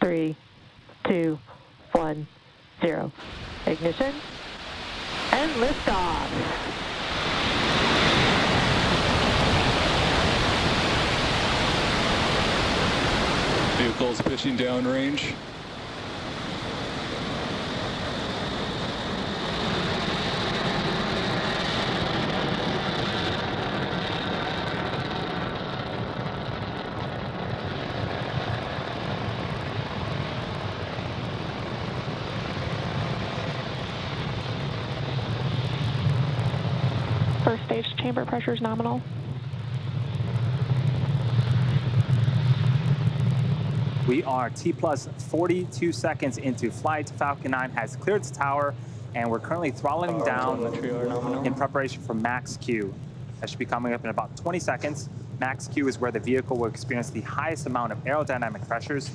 three, two, one, zero. Ignition and liftoff. Vehicles pitching downrange. First stage chamber pressure is nominal. We are T plus 42 seconds into flight. Falcon 9 has cleared the tower, and we're currently throttling down in preparation for max Q. That should be coming up in about 20 seconds. Max Q is where the vehicle will experience the highest amount of aerodynamic pressures.